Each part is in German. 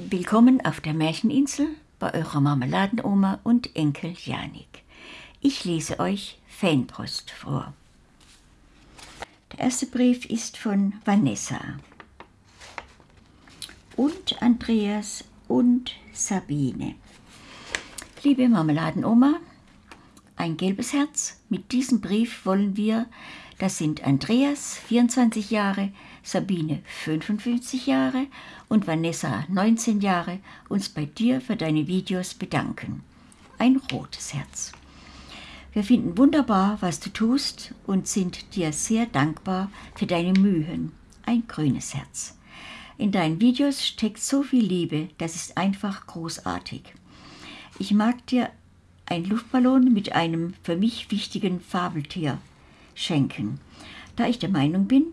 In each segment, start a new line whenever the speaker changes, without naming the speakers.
Willkommen auf der Märcheninsel bei eurer Marmeladenoma und Enkel Janik. Ich lese euch Fanpost vor. Der erste Brief ist von Vanessa und Andreas und Sabine. Liebe Marmeladenoma, ein gelbes Herz. Mit diesem Brief wollen wir, das sind Andreas, 24 Jahre, Sabine, 55 Jahre und Vanessa, 19 Jahre, uns bei dir für deine Videos bedanken. Ein rotes Herz. Wir finden wunderbar, was du tust und sind dir sehr dankbar für deine Mühen. Ein grünes Herz. In deinen Videos steckt so viel Liebe, das ist einfach großartig. Ich mag dir einen Luftballon mit einem für mich wichtigen Fabeltier schenken, da ich der Meinung bin,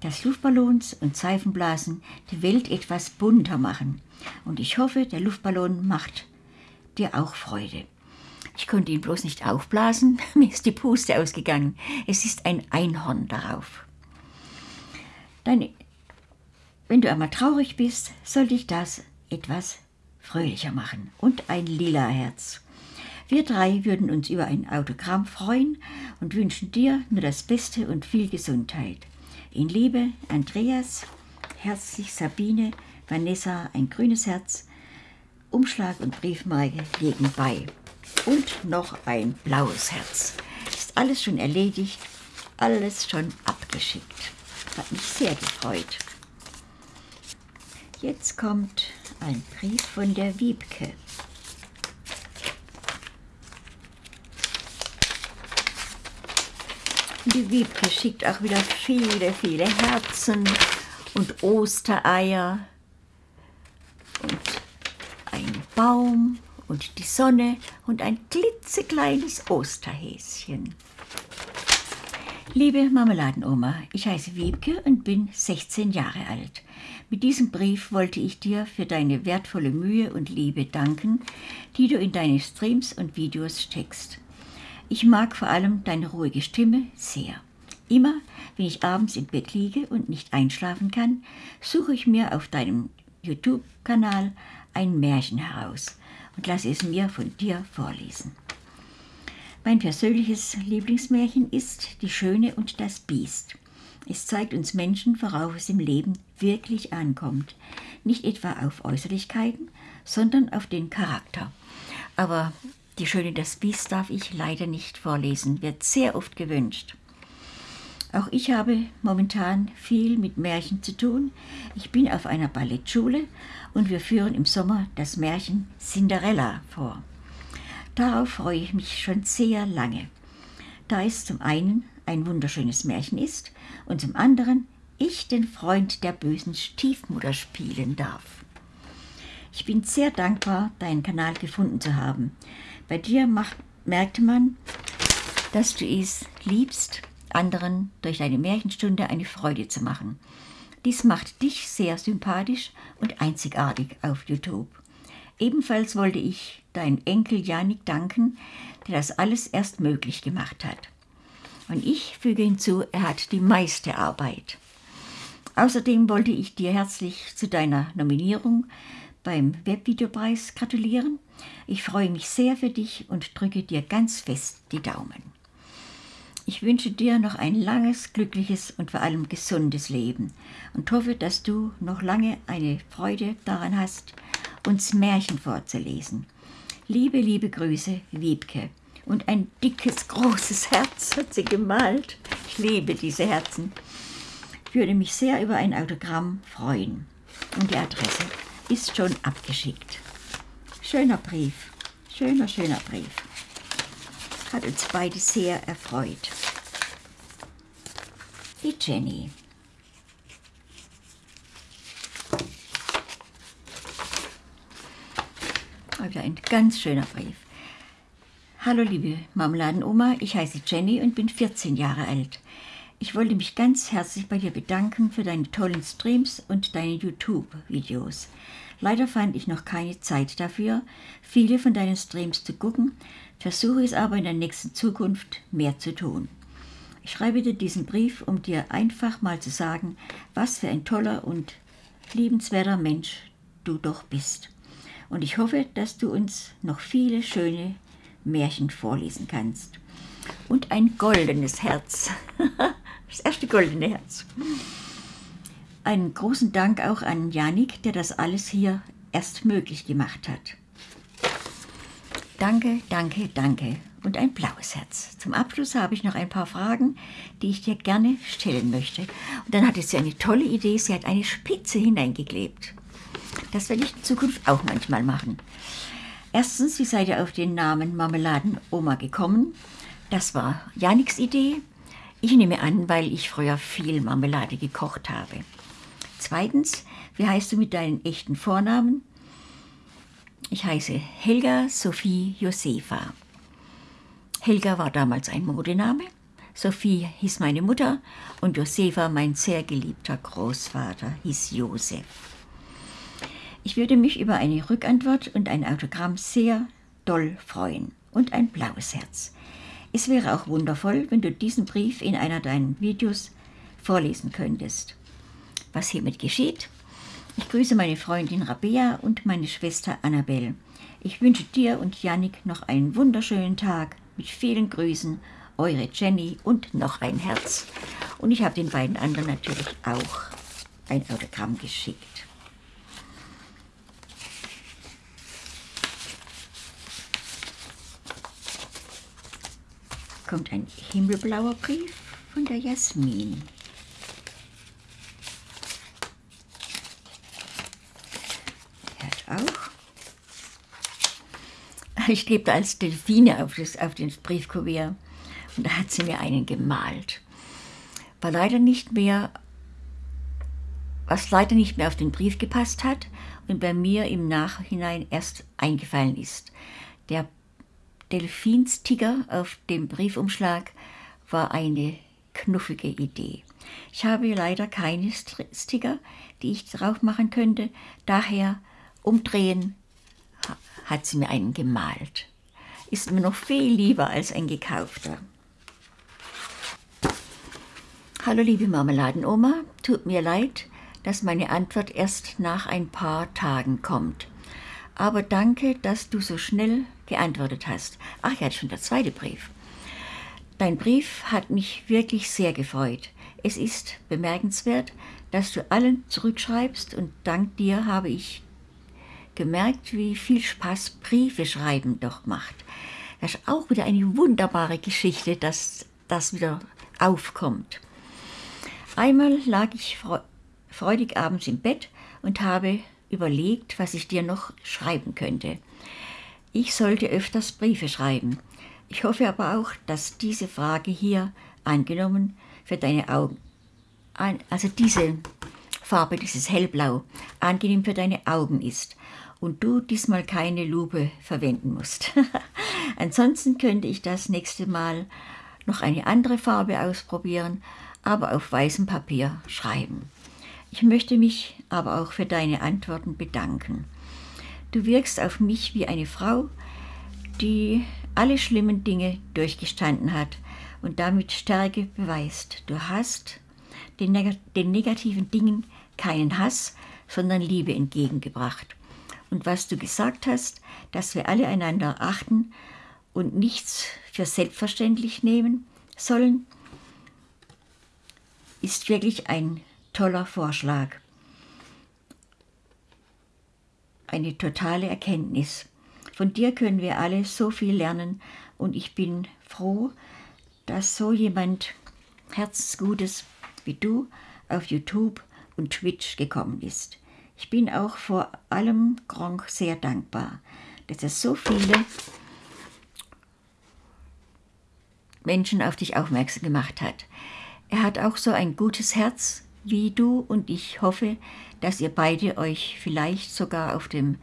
dass Luftballons und Seifenblasen die Welt etwas bunter machen. Und ich hoffe, der Luftballon macht dir auch Freude. Ich konnte ihn bloß nicht aufblasen, mir ist die Puste ausgegangen. Es ist ein Einhorn darauf. Deine, wenn du einmal traurig bist, soll dich das etwas fröhlicher machen. Und ein lila Herz. Wir drei würden uns über ein Autogramm freuen und wünschen dir nur das Beste und viel Gesundheit. In Liebe, Andreas, herzlich Sabine, Vanessa, ein grünes Herz, Umschlag und Briefmarke legen bei. Und noch ein blaues Herz. Ist alles schon erledigt, alles schon abgeschickt. Hat mich sehr gefreut. Jetzt kommt ein Brief von der Wiebke. Die Wiebke schickt auch wieder viele, viele Herzen und Ostereier und ein Baum und die Sonne und ein klitzekleines Osterhäschen. Liebe Marmeladenoma, ich heiße Wiebke und bin 16 Jahre alt. Mit diesem Brief wollte ich dir für deine wertvolle Mühe und Liebe danken, die du in deine Streams und Videos steckst. Ich mag vor allem deine ruhige Stimme sehr. Immer, wenn ich abends im Bett liege und nicht einschlafen kann, suche ich mir auf deinem YouTube-Kanal ein Märchen heraus und lasse es mir von dir vorlesen. Mein persönliches Lieblingsmärchen ist Die Schöne und das Biest. Es zeigt uns Menschen, worauf es im Leben wirklich ankommt. Nicht etwa auf Äußerlichkeiten, sondern auf den Charakter. Aber die Schöne das Biest darf ich leider nicht vorlesen, wird sehr oft gewünscht. Auch ich habe momentan viel mit Märchen zu tun. Ich bin auf einer Ballettschule und wir führen im Sommer das Märchen Cinderella vor. Darauf freue ich mich schon sehr lange, da es zum einen ein wunderschönes Märchen ist und zum anderen ich den Freund der bösen Stiefmutter spielen darf. Ich bin sehr dankbar, deinen Kanal gefunden zu haben. Bei dir macht, merkte man, dass du es liebst, anderen durch deine Märchenstunde eine Freude zu machen. Dies macht dich sehr sympathisch und einzigartig auf YouTube. Ebenfalls wollte ich deinem Enkel Janik danken, der das alles erst möglich gemacht hat. Und ich füge hinzu, er hat die meiste Arbeit. Außerdem wollte ich dir herzlich zu deiner Nominierung beim Webvideopreis gratulieren. Ich freue mich sehr für dich und drücke dir ganz fest die Daumen. Ich wünsche dir noch ein langes, glückliches und vor allem gesundes Leben und hoffe, dass du noch lange eine Freude daran hast, uns Märchen vorzulesen. Liebe, liebe Grüße, Wiebke und ein dickes, großes Herz hat sie gemalt. Ich liebe diese Herzen. Ich würde mich sehr über ein Autogramm freuen. Und die Adresse ist schon abgeschickt. Schöner Brief, schöner, schöner Brief. Hat uns beide sehr erfreut. Die Jenny. Wieder ein ganz schöner Brief. Hallo liebe Marmeladenoma, ich heiße Jenny und bin 14 Jahre alt. Ich wollte mich ganz herzlich bei dir bedanken für deine tollen Streams und deine YouTube-Videos. Leider fand ich noch keine Zeit dafür, viele von deinen Streams zu gucken, versuche es aber in der nächsten Zukunft mehr zu tun. Ich schreibe dir diesen Brief, um dir einfach mal zu sagen, was für ein toller und liebenswerter Mensch du doch bist. Und ich hoffe, dass du uns noch viele schöne Märchen vorlesen kannst. Und ein goldenes Herz. das erste goldene Herz. Einen großen Dank auch an Janik, der das alles hier erst möglich gemacht hat. Danke, danke, danke und ein blaues Herz. Zum Abschluss habe ich noch ein paar Fragen, die ich dir gerne stellen möchte. Und dann hatte sie eine tolle Idee, sie hat eine Spitze hineingeklebt. Das werde ich in Zukunft auch manchmal machen. Erstens, wie seid ihr auf den Namen Marmeladenoma gekommen? Das war Janiks Idee. Ich nehme an, weil ich früher viel Marmelade gekocht habe. Zweitens, wie heißt du mit deinen echten Vornamen? Ich heiße Helga Sophie Josefa. Helga war damals ein Modename, Sophie hieß meine Mutter und Josefa, mein sehr geliebter Großvater, hieß Josef. Ich würde mich über eine Rückantwort und ein Autogramm sehr doll freuen und ein blaues Herz. Es wäre auch wundervoll, wenn du diesen Brief in einer deiner Videos vorlesen könntest. Was hiermit geschieht? Ich grüße meine Freundin Rabea und meine Schwester Annabelle. Ich wünsche dir und Yannick noch einen wunderschönen Tag mit vielen Grüßen, eure Jenny und noch ein Herz. Und ich habe den beiden anderen natürlich auch ein Autogramm geschickt. Kommt ein himmelblauer Brief von der Jasmin. Er hat auch ich klebte als Delfine auf, das, auf den Briefkuvert und da hat sie mir einen gemalt. War leider nicht mehr, was leider nicht mehr auf den Brief gepasst hat und bei mir im Nachhinein erst eingefallen ist. Der Delfinsticker auf dem Briefumschlag war eine knuffige Idee. Ich habe leider keine Sticker, die ich drauf machen könnte, daher umdrehen, hat sie mir einen gemalt. Ist mir noch viel lieber als ein gekaufter. Hallo liebe Marmeladenoma, tut mir leid, dass meine Antwort erst nach ein paar Tagen kommt. Aber danke, dass du so schnell geantwortet hast. Ach ja, schon der zweite Brief. Dein Brief hat mich wirklich sehr gefreut. Es ist bemerkenswert, dass du allen zurückschreibst und dank dir habe ich gemerkt, wie viel Spaß Briefe schreiben doch macht. Das ist auch wieder eine wunderbare Geschichte, dass das wieder aufkommt. Einmal lag ich freudig abends im Bett und habe überlegt, was ich dir noch schreiben könnte. Ich sollte öfters Briefe schreiben. Ich hoffe aber auch, dass diese Frage hier angenommen für deine Augen, also diese Farbe, dieses Hellblau, angenehm für deine Augen ist und du diesmal keine Lupe verwenden musst. Ansonsten könnte ich das nächste Mal noch eine andere Farbe ausprobieren, aber auf weißem Papier schreiben. Ich möchte mich aber auch für deine Antworten bedanken. Du wirkst auf mich wie eine Frau, die alle schlimmen Dinge durchgestanden hat und damit Stärke beweist. Du hast den, neg den negativen Dingen keinen Hass, sondern Liebe entgegengebracht und was du gesagt hast, dass wir alle einander achten und nichts für selbstverständlich nehmen sollen, ist wirklich ein toller Vorschlag. Eine totale Erkenntnis. Von dir können wir alle so viel lernen und ich bin froh, dass so jemand Herzensgutes wie du auf YouTube und Twitch gekommen ist. Ich bin auch vor allem Gronk sehr dankbar, dass er so viele Menschen auf dich aufmerksam gemacht hat. Er hat auch so ein gutes Herz wie du und ich hoffe, dass ihr beide euch vielleicht sogar auf dem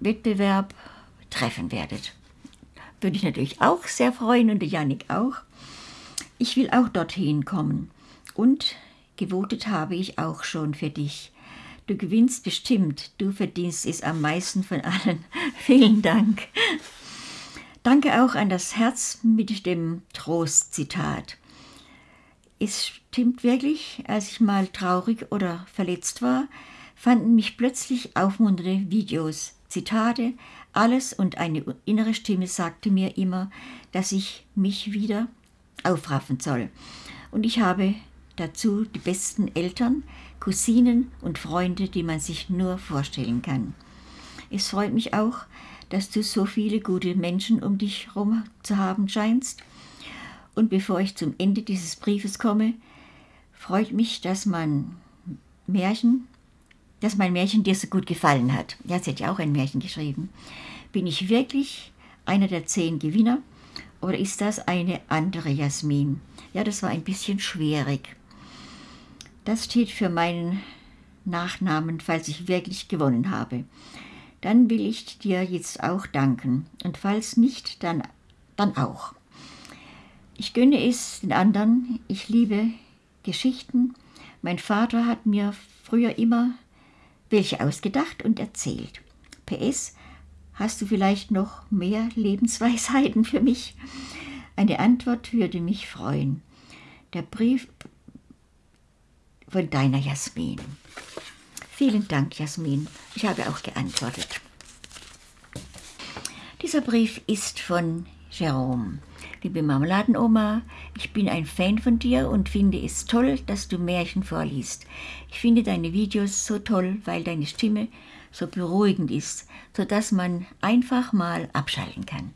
Wettbewerb treffen werdet. Würde ich natürlich auch sehr freuen und der Janik auch. Ich will auch dorthin kommen und gewotet habe ich auch schon für dich. Du gewinnst bestimmt. Du verdienst es am meisten von allen. Vielen Dank. Danke auch an das Herz mit dem Trostzitat. Es stimmt wirklich, als ich mal traurig oder verletzt war, fanden mich plötzlich aufmunternde Videos, Zitate, alles und eine innere Stimme sagte mir immer, dass ich mich wieder aufraffen soll. Und ich habe dazu die besten Eltern, Cousinen und Freunde, die man sich nur vorstellen kann. Es freut mich auch, dass du so viele gute Menschen um dich herum zu haben scheinst. Und bevor ich zum Ende dieses Briefes komme, freut mich, dass man Märchen, dass mein Märchen dir so gut gefallen hat. Ja, sie hat ja auch ein Märchen geschrieben. Bin ich wirklich einer der zehn Gewinner oder ist das eine andere Jasmin? Ja, das war ein bisschen schwierig. Das steht für meinen Nachnamen, falls ich wirklich gewonnen habe. Dann will ich dir jetzt auch danken. Und falls nicht, dann, dann auch. Ich gönne es den anderen. Ich liebe Geschichten. Mein Vater hat mir früher immer welche ausgedacht und erzählt. PS, hast du vielleicht noch mehr Lebensweisheiten für mich? Eine Antwort würde mich freuen. Der Brief von deiner Jasmin. Vielen Dank, Jasmin. Ich habe auch geantwortet. Dieser Brief ist von Jerome. Liebe Marmeladenoma, ich bin ein Fan von dir und finde es toll, dass du Märchen vorliest. Ich finde deine Videos so toll, weil deine Stimme so beruhigend ist, sodass man einfach mal abschalten kann.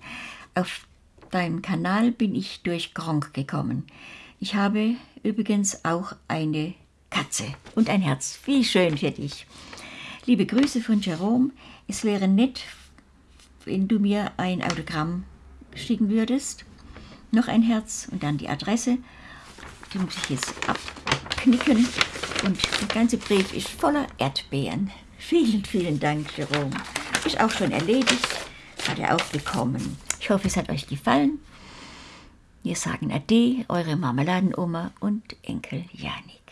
Auf deinem Kanal bin ich durch Gronk gekommen. Ich habe übrigens auch eine Katze und ein Herz. Wie schön für dich. Liebe Grüße von Jerome. Es wäre nett, wenn du mir ein Autogramm schicken würdest noch ein Herz und dann die Adresse. Die muss ich jetzt abknicken und der ganze Brief ist voller Erdbeeren. Vielen, vielen Dank, Jerome. Ist auch schon erledigt, hat er auch bekommen. Ich hoffe, es hat euch gefallen. Wir sagen Ade, eure Marmeladenoma und Enkel Janik.